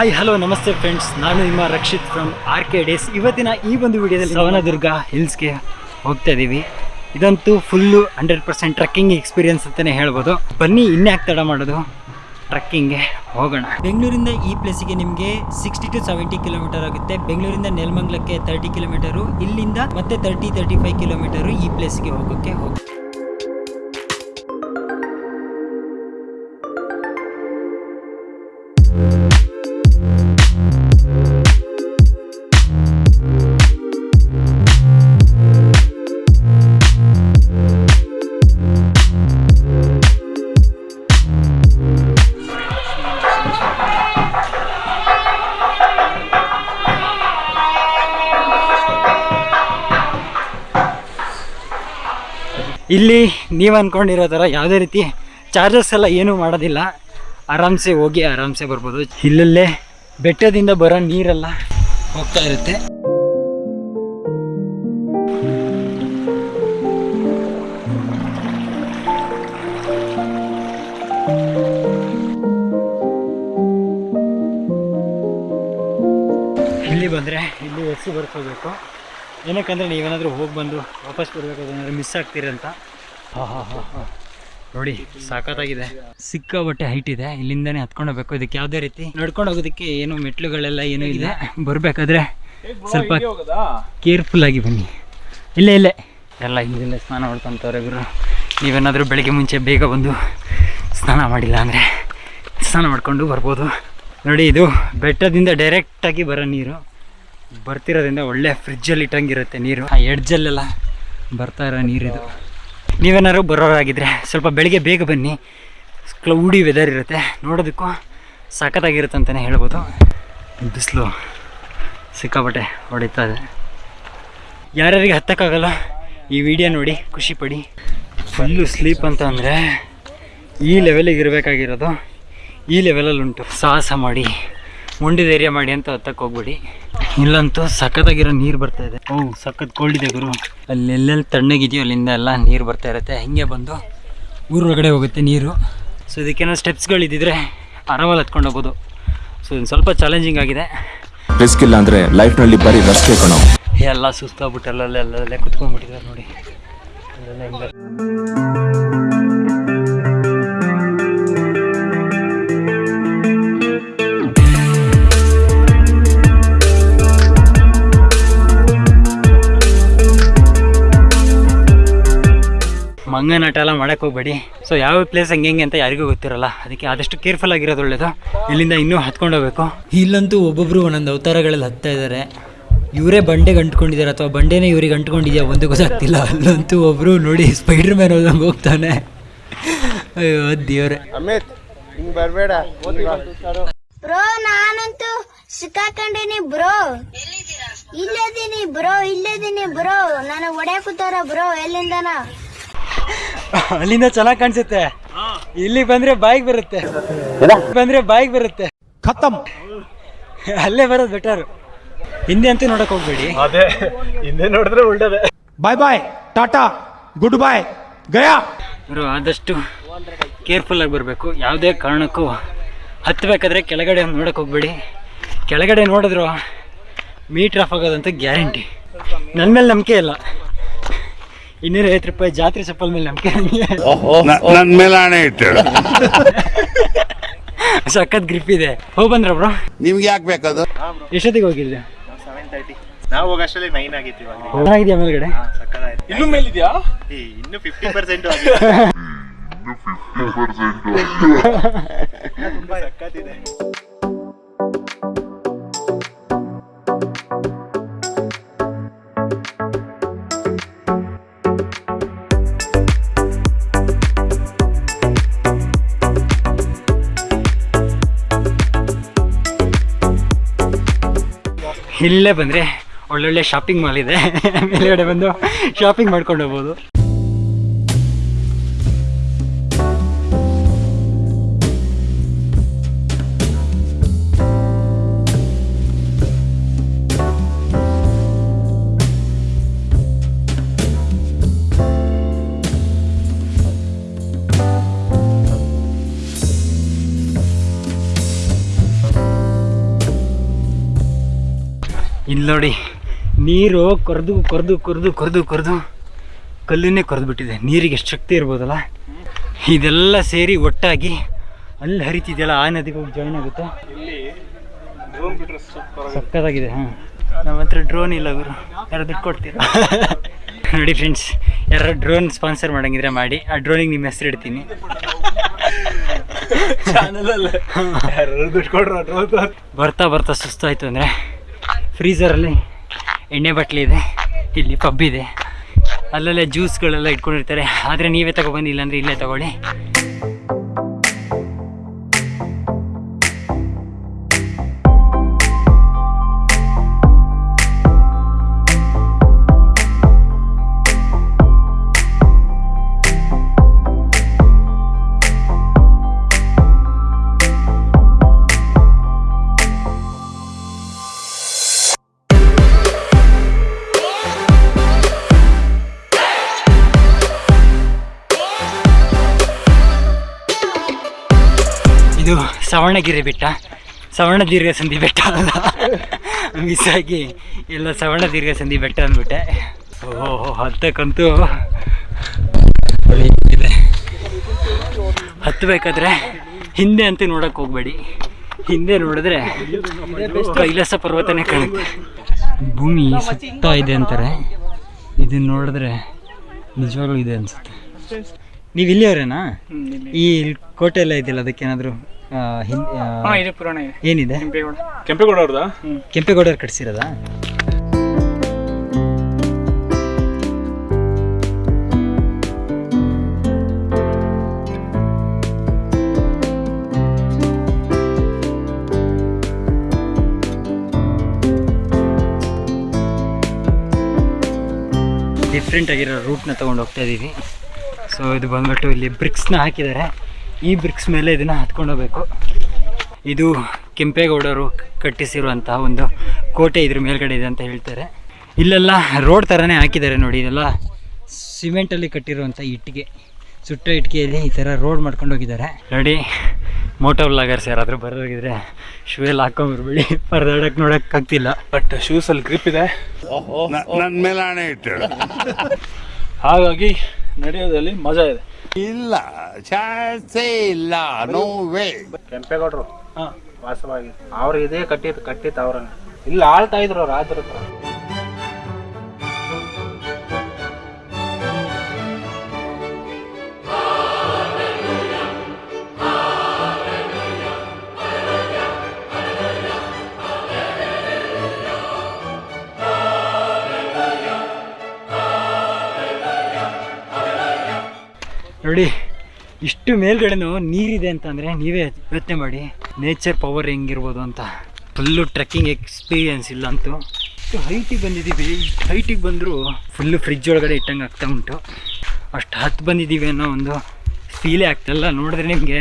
Hi hello ನಮಸ್ತೆ friends ನಾನು ನಿಮ್ಮ Rakshith from R K days ಇವತ್ತಿನ ಈ ಒಂದು ವಿಡಿಯೋದಲ್ಲಿ ಸವನದುರ್ಗ ಹಿಲ್ಸ್ಗೆ ಹೋಗ್ತಾ ಇದ್ದೀವಿ ಇದಂತೂ full hundred percent trekking experience ಅಂತಲೇ ಹೇಳ್ಬೋದು. ಬನ್ನಿ ಇನ್ಯಾಕೆ ತಡ ಮಾಡೋದು? ಟ್ರಕ್ಕಿಂಗ್ಗೆ ಹೋಗೋಣ. ಬೆಂಗಳೂರಿಂದ ಈ ಪ್ಲೇಸಿಗೆ ನಿಮಗೆ ಸಿಕ್ಸ್ಟಿ ಟು ಸೆವೆಂಟಿ ಕಿಲೋಮೀಟರ್ ಆಗುತ್ತೆ. ಬೆಂಗಳೂರಿಂದ ನೆಲಮಂಗ್ಲಕ್ಕೆ ತರ್ಟಿ ಕಿಲೋಮೀಟರು ಇಲ್ಲಿಂದ ಮತ್ತೆ ತರ್ಟಿ ತರ್ಟಿ ಫೈವ್ ಕಿಲೋಮೀಟರು ಈ ಪ್ಲೇಸಿಗೆ ಹೋಗೋಕ್ಕೆ ಹೋಗಿ ಇಲ್ಲಿ ನೀವು ಅಂದ್ಕೊಂಡಿರೋ ಥರ ಯಾವುದೇ ರೀತಿ ಚಾರ್ಜಸ್ ಎಲ್ಲ ಏನೂ ಮಾಡೋದಿಲ್ಲ. ಆರಾಮ್ಸೆ ಹೋಗಿ ಆರಾಮ್ಸೆ ಬರ್ಬೋದು. ಇಲ್ಲಲ್ಲೇ ಬೆಟ್ಟದಿಂದ ಬರೋ ನೀರೆಲ್ಲ ಹೋಗ್ತಾ ಇರುತ್ತೆ. ಇಲ್ಲಿ ಬಂದರೆ ಇಲ್ಲಿ ಎಸ್ಸಿ ಬರ್ಕೋಬೇಕು. ಏನಕ್ಕಂದರೆ ನೀವೇನಾದರೂ ಹೋಗಿ ಬಂದು ವಾಪಸ್ ಬರಬೇಕಾದ್ರೆ ಏನಾದರೂ ಮಿಸ್ ಆಗ್ತೀರಂತ? ಹಾಂ ಹಾಂ ಹಾಂ ಹಾಂ. ನೋಡಿ ಸಾಕತ್ತಾಗಿದೆ ಸಿಕ್ಕಾಬಟ್ಟೆ ಹೈಟ್ ಇದೆ. ಇಲ್ಲಿಂದನೇ ಹತ್ಕೊಂಡು ಹೋಗ್ಬೇಕು ಇದಕ್ಕೆ ಯಾವುದೇ ರೀತಿ ನಡ್ಕೊಂಡು ಹೋಗೋದಕ್ಕೆ ಏನು ಮೆಟ್ಲುಗಳೆಲ್ಲ ಏನೂ ಇದೆ ಬರಬೇಕಾದ್ರೆ ಸ್ವಲ್ಪ ಕೇರ್ಫುಲ್ ಆಗಿ ಬನ್ನಿ. ಇಲ್ಲೇ ಇಲ್ಲೇ. ಎಲ್ಲ ಹಿಂದಿಲ್ಲ ಸ್ನಾನ ಮಾಡ್ಕೊತವ್ರೆ ಗುರು. ನೀವೇನಾದರೂ ಬೆಳಿಗ್ಗೆ ಮುಂಚೆ ಬೇಗ ಬಂದು ಸ್ನಾನ ಮಾಡಿಲ್ಲ ಅಂದರೆ ಸ್ನಾನ ಮಾಡ್ಕೊಂಡು ಬರ್ಬೋದು. ನೋಡಿ ಇದು ಬೆಟ್ಟದಿಂದ ಡೈರೆಕ್ಟಾಗಿ ಬರೋ ನೀರು. ಬರ್ತಿರೋದ್ರಿಂದ ಒಳ್ಳೆ ಫ್ರಿಜ್ಜಲ್ಲಿ ಇಟ್ಟಂಗಿರುತ್ತೆ ನೀರು. ಆ ಎಡ್ಜಲ್ಲೆಲ್ಲ ಬರ್ತಾ ಇರೋ ನೀರಿದು ನೀವೇನಾದ್ರು ಬರೋರಾಗಿದ್ರೆ ಸ್ವಲ್ಪ ಬೆಳಿಗ್ಗೆ ಬೇಗ ಬನ್ನಿ. ಕ್ಲೌಡಿ ವೆದರ್ ಇರುತ್ತೆ. ನೋಡೋದಕ್ಕೂ ಸಖತ್ತಾಗಿರುತ್ತೆ ಅಂತಲೇ ಹೇಳ್ಬೋದು. ಬಿಸಿಲು ಸಿಕ್ಕಾಪಟ್ಟೆ ಹೊಡಿತಾ ಇದೆ. ಯಾರ್ಯಾರಿಗೆ ಹತ್ತಕ್ಕಾಗಲ್ಲ ಈ ವಿಡಿಯೋ ನೋಡಿ ಖುಷಿ ಪಡಿ. ಫುಲ್ಲು ಸ್ಲೀಪ್ ಅಂತ ಅಂದರೆ ಈ ಲೆವೆಲಿಗೆ ಇರಬೇಕಾಗಿರೋದು. ಈ ಲೆವೆಲಲ್ಲಿ ಉಂಟು ಸಾಹಸ ಮಾಡಿ ಮುಂಡಿ ಧೈರ್ಯ ಮಾಡಿ ಅಂತ ಹತ್ತಕ್ಕೆ ಹೋಗ್ಬೇಡಿ. ಇಲ್ಲಂತೂ ಸಖತ್ತಾಗಿರೋ ನೀರು ಬರ್ತಾ ಇದೆ. ಓ ಸಖತ್ ಕೋಲ್ಡ್ ಇದೆ ಗುರು. ಅಲ್ಲಿ ಎಲ್ಲೆಲ್ಲಿ ತಣ್ಣಗಿದೆಯೋ ಅಲ್ಲಿಂದ ಎಲ್ಲ ನೀರು ಬರ್ತಾ ಇರುತ್ತೆ. ಹಿಂಗೆ ಬಂದು ಊರೊಳಗಡೆ ಹೋಗುತ್ತೆ ನೀರು. ಸೊ ಇದಕ್ಕೇನೋ ಸ್ಟೆಪ್ಸ್ಗಳಿದ್ದಿದ್ರೆ ಆರಾಮಲ್ಲಿ ಹತ್ಕೊಂಡು ಹೋಗ್ಬೋದು. ಸೊ ಇದು ಸ್ವಲ್ಪ ಚಾಲೆಂಜಿಂಗ್ ಆಗಿದೆ. ರಿಸ್ಕ್ ಇಲ್ಲ ಅಂದ್ರೆ ಲೈಫ್ನಲ್ಲಿ ಬರೀ ರಸ್ತೆ ಕಣೋ. ಎಲ್ಲ ಸುಸ್ತಾಗ್ಬಿಟ್ಟು ಅಲ್ಲಲ್ಲೇ ಅಲ್ಲಲ್ಲೇ ಕುತ್ಕೊಂಡ್ಬಿಟ್ಟಿದ್ದಾರೆ ನೋಡಿ. ಹಿಂಗೆ ಎಲ್ಲ ಮಾಡಕ್ಕೆ ಹೋಗ್ಬೇಡಿ. ಸೊ ಯಾವ ಪ್ಲೇಸ್ ಹಂಗೆ ಹೆಂಗೆ ಅಂತ ಯಾರಿಗೂ ಗೊತ್ತಿರಲ್ಲ. ಅದಕ್ಕೆ ಆದಷ್ಟು ಕೇರ್ಫುಲ್ ಆಗಿರೋದು ಒಳ್ಳೇದು. ಇಲ್ಲಿಂದ ಇನ್ನೂ ಹತ್ಕೊಂಡು ಹೋಗ್ಬೇಕು. ಇಲ್ಲಂತೂ ಒಬ್ಬೊಬ್ರು ಒಂದೊಂದು ಅವತಾರಗಳಲ್ಲಿ ಹತ್ತಾ ಇದ್ದಾರೆ ಇವರೇ ಬಂಡೆಗೆ ಅಂಟ್ಕೊಂಡಿದ್ದಾರೆ ಅಥವಾ ಬಂಡೆನೇ ಇವ್ರಿಗೆ ಅಂಟ್ಕೊಂಡಿದ್ಯಾ ಒಂದು ಗೊತ್ತಾಗ್ತಿಲ್ಲ. ಅಲ್ಲಂತೂ ಒಬ್ಬರು ನೋಡಿ ಸ್ಪೈಡರ್ ಮ್ಯಾನ್ ಹೋದಂಗೆ ಹೋಗ್ತಾನೆ. ಅಯ್ಯೋ ದೇವ್ರೆ. ಅಮಿತ್ ಹಿಂಗ್ ಬರಬೇಡ. ಬ್ರೋ ನಾನಂತೂ ಸಿಕ್ಕಾಕೊಂಡಿನಿ ಬ್ರೋ. ಇಲ್ಲದೀನಿ ಬ್ರೋ ಇಲ್ಲದೀನಿ ಬ್ರೋ. ನಾನು ಹೊಡ್ಯಾಕ್ ಕೂತಾರ ಬ್ರೋ ಎಲ್ಲಿಂದನ? ಅಲ್ಲಿಂದ ಚೆನ್ನಾಗಿ ಕಾಣಿಸುತ್ತೆ. ಇಲ್ಲಿ ಬಂದ್ರೆ ಬಾಯಿಗೆ ಬರುತ್ತೆ. ಬಂದ್ರೆ ಬಾಯಿಗೆ ಬರುತ್ತೆ. ಖತಮ್. ಅಲ್ಲೇ ಬರೋದು ಬೆಟರ್ ಹಿಂದೆ ಅಂತೂ ನೋಡಕ್ ಹೋಗ್ಬೇಡಿ. ಅದೇ ಹಿಂದೆ ನೋಡಿದ್ರೆ ಒಳ್ಳೇದೆ. Bye bye Tata good bye ಗಯಾ ಇವರು ಆದಷ್ಟು ಕೇರ್ಫುಲ್ ಆಗಿ ಬರಬೇಕು. ಯಾವುದೇ ಕಾರಣಕ್ಕೂ ಹತ್ತಬೇಕಾದ್ರೆ ಕೆಳಗಡೆ ನೋಡಕ್ ಹೋಗ್ಬೇಡಿ. ಕೆಳಗಡೆ ನೋಡಿದ್ರು ಮೀಟ್ರ್ ಆಫ್ ಆಗೋದಂತ ಗ್ಯಾರಂಟಿ ನನ್ನ ಮೇಲೆ ನಂಬಿಕೆ ಇಲ್ಲ. ಇನ್ನೂರ ಐವತ್ತು ರೂಪಾಯಿ ಜಾತ್ರೆ ಚಪ್ಪಲ್ ಮೇಲೆ ನಂಬಿಕೆ ನನ್ ಮೇಲೆ ಹಣೆ ಇಟ್ಟಳು ಸಖತ್ ಗ್ರಿಪ್ ಇದೆ. ಹೋಗ್ ಬಂದ್ರ ಬ್ರೋ ನಿಮ್ಗೆ ಯಾಕೆ ಬೇಕದು? ಎಷ್ಟೊತ್ತಿಗೆ ಹೋಗಿದ್ದೆ ಸೆವೆನ್ ತರ್ಟಿ ನಾವು ಹೋಗೋಷ್ಟರಲ್ಲಿ ನೈನ್ ಆಗಿತ್ತು ಚೆನ್ನಾಗಿದೆಯಾ ಮೇಲ್ಗಡೆ? ಇನ್ನು ಮೇಲಿದ್ಯಾ? ಇನ್ನು ಫಿಫ್ಟಿ ಪರ್ಸೆಂಟ್ ತುಂಬಾ ಸಕ್ಕತ್ತಿದೆ ಇಲ್ಲೇ ಬಂದರೆ ಒಳ್ಳೊಳ್ಳೆ ಶಾಪಿಂಗ್ ಮಾಲ್ ಇದೆ. ಮೇಲ್ಗಡೆ ಬಂದು ಶಾಪಿಂಗ್ ಮಾಡ್ಕೊಂಡು ಹೋಗ್ಬೋದು. ಇಲ್ಲಿ ನೋಡಿ ನೀರು ಕೊರೆದು ಕೊರೆದು ಕೊರೆದು ಕೊರೆದು ಕೊರೆದು ಕಲ್ಲನ್ನೇ ಕೊರೆದು ಬಿಟ್ಟಿದೆ ನೀರಿಗೆ ಎಷ್ಟು ಶಕ್ತಿ ಇರ್ಬೋದಲ್ಲ? ಇದೆಲ್ಲ ಸೇರಿ ಒಟ್ಟಾಗಿ ಅಲ್ಲಿ ಹರಿತಿದೆಯಲ್ಲ ಆ ನದಿಗೆ ಹೋಗಿ ಜಾಯ್ನ್ ಆಗುತ್ತೆ? ಸಕ್ಕತ್ತಾಗಿದೆ ಹಾಂ. ನಮ್ಮ ಹತ್ರ ಡ್ರೋನ್ ಇಲ್ಲ ಗುರು. ಯಾರು ದುಡ್ಡು ಕೊಡ್ತೀರಾ? ನೋಡಿ ಫ್ರೆಂಡ್ಸ್ ಯಾರು ಡ್ರೋನ್ ಸ್ಪಾನ್ಸರ್ ಮಾಡಂಗಿದ್ರೆ ಮಾಡಿ. ಆ ಡ್ರೋನಿಗೆ ನಿಮ್ಮ ಹೆಸರು ಇಡ್ತೀನಿ. ಬರ್ತಾ ಬರ್ತಾ ಸುಸ್ತಾಯ್ತು ಅಂದರೆ ಫ್ರೀಸರಲ್ಲಿ ಎಣ್ಣೆ ಬಟ್ಲಿ ಇದೆ, ಇಲ್ಲಿ ಪಬ್ ಇದೆ. ಅಲ್ಲಲ್ಲೇ ಜ್ಯೂಸ್ಗಳೆಲ್ಲ ಇಟ್ಕೊಂಡಿರ್ತಾರೆ. ಆದರೆ ನೀವೇ ತಗೊಬಂದು ಇಲ್ಲಾಂದರೆ ಇಲ್ಲೇ ತಗೊಳ್ಳಿ. ಸವರ್ಣಗಿರಿ ಬೆಟ್ಟ. ಸವರ್ಣ ದೀರ್ಘ ಸಂಧಿ ಬೆಟ್ಟ ಅಲ್ಲ ಮಿಸ್ ಆಗಿ ಎಲ್ಲ ಸವರ್ಣ ದೀರ್ಘ ಸಂಧಿ ಬೆಟ್ಟ ಅಂದ್ಬಿಟ್ಟೆ. ಓಹೋ ಹತ್ತಕ್ಕಂತೂ ಇದೆ. ಹತ್ತಬೇಕಾದ್ರೆ ಹಿಂದೆ ಅಂತ ನೋಡಕ್ಕೆ ಹೋಗ್ಬೇಡಿ. ಹಿಂದೆ ನೋಡಿದ್ರೆ ಕೈಲಾಸ ಪರ್ವತನೇ ಕಾಣುತ್ತೆ. ಭೂಮಿ ಸುತ್ತ ಇದೆ ಅಂತಾರೆ. ಇದನ್ನ ನೋಡಿದ್ರೆ ನಿಜವಾಗ್ಲೂ ಇದೆ ಅನ್ಸುತ್ತೆ. ನೀವು ಇಲ್ಲಿಯವರೇನಾ ಈ ಕೋಟೆ ಎಲ್ಲ ಇದೆಯಲ್ಲ ಅದಕ್ಕೇನಾದರೂ ಇದು ಪುರಾಣ ಇದೆ. ಏನಿದೆ? ಕೆಂಪೇಗೌಡ. ಕೆಂಪೇಗೌಡ ಕೆಂಪೇಗೌಡರು ಕಟ್ಸಿರೋದಾ? ಡಿಫ್ರೆಂಟ್ ಆಗಿರೋ ರೂಟ್ನ ತೊಗೊಂಡು ಹೋಗ್ತಾ ಇದ್ದೀವಿ ಸೊ ಇದು ಬಂದ್ಬಿಟ್ಟು ಇಲ್ಲಿ ಬ್ರಿಕ್ಸ್ನ ಹಾಕಿದ್ದಾರೆ. ಈ ಬ್ರಿಕ್ಸ್ ಮೇಲೆ ಇದನ್ನು ಹತ್ಕೊಂಡು ಹೋಗ್ಬೇಕು. ಇದು ಕೆಂಪೇಗೌಡರು ಕಟ್ಟಿಸಿರುವಂತಹ ಒಂದು ಕೋಟೆ ಇದ್ರ ಮೇಲ್ಗಡೆ ಇದೆ ಅಂತ ಹೇಳ್ತಾರೆ. ಇಲ್ಲೆಲ್ಲ ರೋಡ್ ಥರನೇ ಹಾಕಿದ್ದಾರೆ ನೋಡಿ ಇದೆಲ್ಲ ಸಿಮೆಂಟಲ್ಲಿ ಕಟ್ಟಿರುವಂಥ ಇಟ್ಟಿಗೆ. ಸುಟ್ಟ ಇಟ್ಟಿಗೆಯಲ್ಲಿ ಈ ಥರ ರೋಡ್ ಮಾಡ್ಕೊಂಡು ಹೋಗಿದ್ದಾರೆ. ನೋಡಿ ಮೋಟೋ ಲಾಗರ್ಸ್ ಯಾರಾದರೂ ಬರೋಗಿದ್ರೆ ಶೂ ಎಲ್ಲ ಹಾಕೊಂಡ್ಬರ್ಬೇಡಿ ಪರದಾಡಕ್ಕೆ ನೋಡಕ್ ಆಗ್ತಿಲ್ಲ. ಬಟ್ ಶೂಸ್ ಅಲ್ಲಿ ಗ್ರಿಪ್ ಇದೆ. ನನ್ನ ಮೇಲೆ ಹಣೆ ಇಟ್ಟು ಹಾಗಾಗಿ ನಡೆಯೋದ್ರಲ್ಲಿ ಮಜಾ ಇದೆ. ಇಲ್ಲ ಚಾನ್ಸೇ ಇಲ್ಲ ನೋ ವೇ ಕೆಂಪೇಗೌಡರು ವಾಸವಾಗಿ ಅವ್ರು ಇದೇ ಕಟ್ಟಿದ್ ಕಟ್ಟಿತ್ತು ಅವ್ರ ಇಲ್ಲಿ ಆಳ್ತಾ ಇದ್ರು ಅವ್ರು ರಾಜರ ನೋಡಿ, ಇಷ್ಟು ಮೇಲ್ಗಡೆನೂ ನೀರಿದೆ ಅಂತಂದರೆ ನೀವೇ ಯೋಚನೆ ಮಾಡಿ. ನೇಚರ್ ಪವರ್ ಹೆಂಗಿರ್ಬೋದು ಅಂತ. ಫುಲ್ಲು ಟ್ರೆಕ್ಕಿಂಗ್ ಎಕ್ಸ್ಪೀರಿಯನ್ಸ್ ಇಲ್ಲ ಅಂತೂ. ಇಷ್ಟು ಹೈಟಿಗೆ ಬಂದಿದ್ದೀವಿ. ಇಷ್ಟು ಹೈಟಿಗೆ ಬಂದರೂ ಫುಲ್ಲು ಫ್ರಿಜ್ ಒಳಗಡೆ ಇಟ್ಟಂಗೆ ಆಗ್ತಾ ಉಂಟು. ಅಷ್ಟು ಹತ್ತು ಬಂದಿದ್ದೀವಿ ಅನ್ನೋ ಒಂದು ಫೀಲೇ ಆಗ್ತಾಯಿಲ್ಲ ನೋಡಿದ್ರೆ ನಿಮಗೆ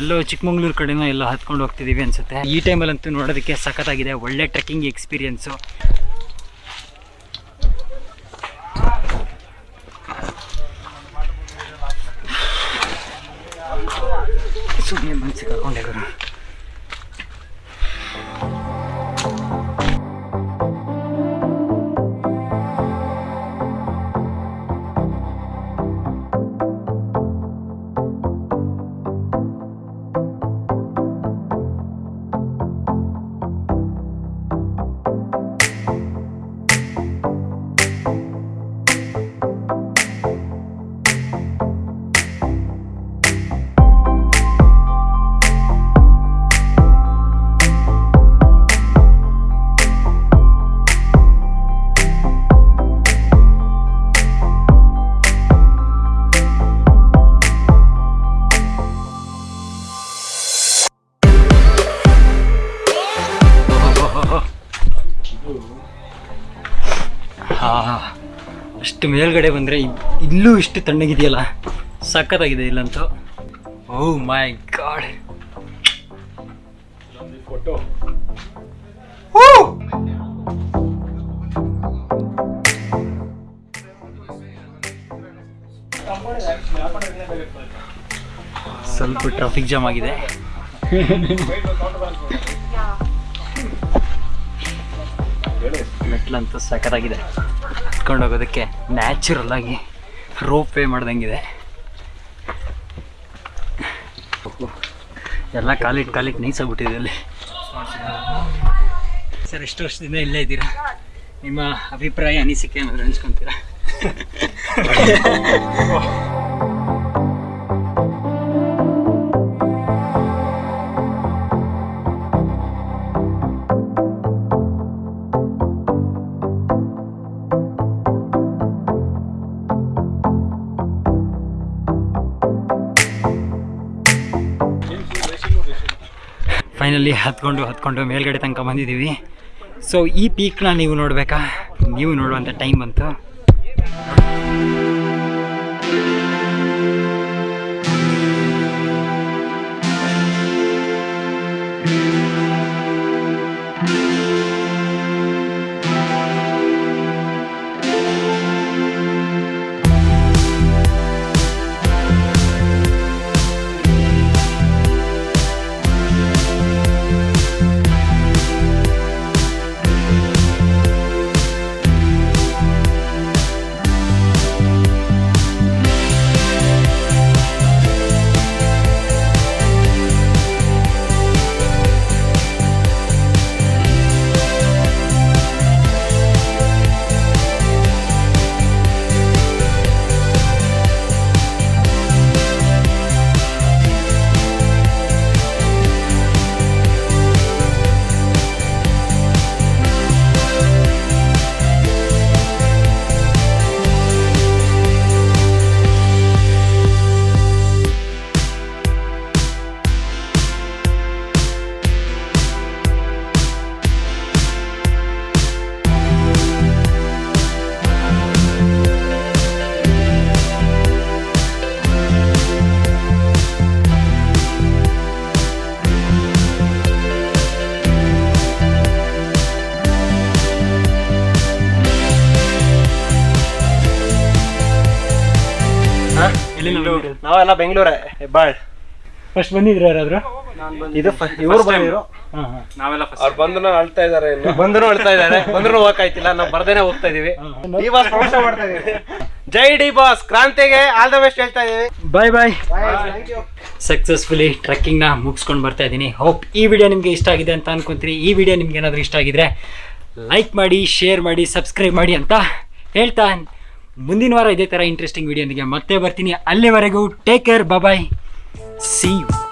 ಎಲ್ಲೋ ಚಿಕ್ಕಮಂಗ್ಳೂರು ಕಡೆನೋ ಎಲ್ಲ ಹತ್ಕೊಂಡು ಹೋಗ್ತಿದ್ದೀವಿ ಅನಿಸುತ್ತೆ. ಈ ಟೈಮಲ್ಲಂತೂ ನೋಡೋದಕ್ಕೆ ಸಖತ್ತಾಗಿದೆ. ಒಳ್ಳೆ ಟ್ರೆಕ್ಕಿಂಗ್ ಎಕ್ಸ್ಪೀರಿಯನ್ಸು ಸುಮ್ಮನೆ ಮನ್ಸಿಗೆ ಹಾಕೊಂಡೆ ಗುರು ಹಾ ಅಷ್ಟು ಮೇಲ್ಗಡೆ ಬಂದರೆ ಇಲ್ಲೂ ಇಷ್ಟು ತಣ್ಣಗಿದೆಯಲ್ಲ? ಸಖತ್ತಾಗಿದೆ ಇಲ್ಲಂತೂ. ಓ ಮೈ ಗಾಡ್ ಸ್ವಲ್ಪ ಟ್ರಾಫಿಕ್ ಜಾಮ್ ಆಗಿದೆ. ಮೆಟ್ಲಂತೂ ಸಖತ್ತಾಗಿದೆ. ಹತ್ಕೊಂಡು ಹೋಗೋದಕ್ಕೆ ನ್ಯಾಚುರಲ್ ಆಗಿ ರೋಪ್ ವೇ ಮಾಡ್ದಂಗಿದೆ. ಎಲ್ಲ ಕಾಲಿಟ್ಟು ಕಾಲಿಟ್ಟು ನೈಸಾಗ್ಬಿಟ್ಟಿದೆ ಅಲ್ಲಿ. ಸರ್ ಎಷ್ಟು ವರ್ಷದಿಂದ ಇಲ್ಲೇ ಇದ್ದೀರಾ? ನಿಮ್ಮ ಅಭಿಪ್ರಾಯ, ಅನಿಸಿಕೆ ಏನಾದ್ರು ಹಂಚ್ಕೊಂತೀರಾ? ಫೈನಲಿ ಹತ್ಕೊಂಡು ಹತ್ಕೊಂಡು ಮೇಲ್ಗಡೆ ತನಕ ಬಂದಿದ್ದೀವಿ. ಸೊ ಈ ಪೀಕ್ನ ನೀವು ನೋಡಬೇಕಾ? ನೀವು ನೋಡುವಂಥ ಟೈಮ್ ಬಂತು. ನಾವೆಲ್ಲ ಬೆಂಗಳೂರೇ ಹೆಬ್ಬಾಳ್. ಫಸ್ಟ್ ಬಂದಿದ್ರು ಯಾರಾದ್ರು? ಇದು ಇವ್ರು ಬಂದಿದ್ರು ಅವ್ರು ಬಂದ್ರು ಅಳ್ತಾ ಇದಾರೆ ಬಂದ್ರು ಅಳ್ತಾ ಇದಾರೆ. ಬಂದ್ರು ಹೋಗಕ್ಕಾಯ್ತಿಲ್ಲ ನಾವು ಬರ್ದೇನೆ ಹೋಗ್ತಾ ಇದೀವಿ. ಡಿ ಬಾಸ್ ಪ್ರಮೋಷನ್ ಮಾಡ್ತಾ ಇದೀವಿ. ಜೈ ಡಿ ಬಾಸ್ ಕ್ರಾಂತಿಗೆ ಆಲ್ ದ ಬೆಸ್ಟ್ ಹೇಳ್ತಾ ಇದೀವಿ. Bye bye thank you successfully ಟ್ರೆಕ್ಕಿಂಗ್ನ ಮುಗಿಸ್ಕೊಂಡು ಬರ್ತಾ ಇದ್ದೀನಿ ಹೋಪ್ ಈ ವಿಡಿಯೋ ನಿಮ್ಗೆ ಇಷ್ಟ ಆಗಿದೆ ಅಂತ ಅನ್ಕೊಂತೀನಿ ಈ ವಿಡಿಯೋ ನಿಮ್ಗೆ ಏನಾದರೂ ಇಷ್ಟ ಆಗಿದ್ರೆ ಲೈಕ್ ಮಾಡಿ ಶೇರ್ ಮಾಡಿ ಸಬ್ಸ್ಕ್ರೈಬ್ ಮಾಡಿ ಅಂತ ಹೇಳ್ತಾ ಮುಂದಿನ ವಾರ ಇದೇ ಥರ ಇಂಟ್ರೆಸ್ಟಿಂಗ್ ವಿಡಿಯೋನಿಗೆ ಮತ್ತೆ ಬರ್ತೀನಿ. ಅಲ್ಲಿವರೆಗೂ take care bye see you